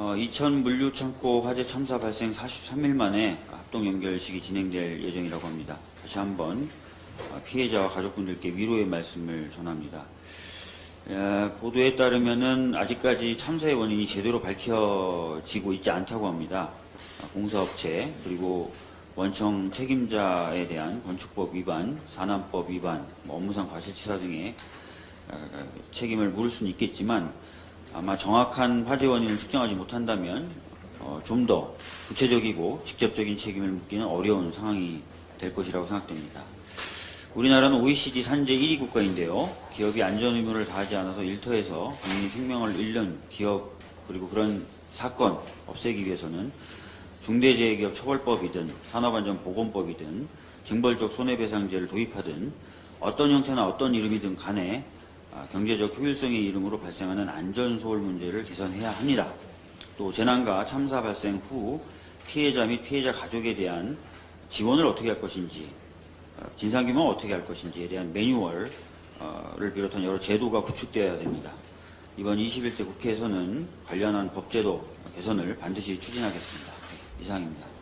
어, 이천 물류창고 화재 참사 발생 43일 만에 합동 연결식이 진행될 예정이라고 합니다. 다시 한번 어, 피해자와 가족분들께 위로의 말씀을 전합니다. 에, 보도에 따르면은 아직까지 참사의 원인이 제대로 밝혀지고 있지 않다고 합니다. 아, 공사업체 그리고 원청 책임자에 대한 건축법 위반, 산안법 위반, 뭐 업무상 과실치사 등의 어, 책임을 물을 수는 있겠지만 아마 정확한 화재 원인을 측정하지 못한다면 어, 좀 더 구체적이고 직접적인 책임을 묻기는 어려운 상황이 될 것이라고 생각됩니다. 우리나라는 OECD 산재 1위 국가인데요. 기업이 안전 의무를 다하지 않아서 일터에서 국민이 생명을 잃는 기업 그리고 그런 사건 없애기 위해서는 중대재해기업 처벌법이든 산업안전보건법이든 징벌적 손해배상제를 도입하든 어떤 형태나 어떤 이름이든 간에 아, 경제적 효율성의 이름으로 발생하는 안전소홀 문제를 개선해야 합니다. 또 재난과 참사 발생 후 피해자 및 피해자 가족에 대한 지원을 어떻게 할 것인지 어, 진상규명을 어떻게 할 것인지에 대한 매뉴얼을 비롯한 여러 제도가 구축되어야 됩니다. 이번 21대 국회에서는 관련한 법제도 개선을 반드시 추진하겠습니다. 이상입니다.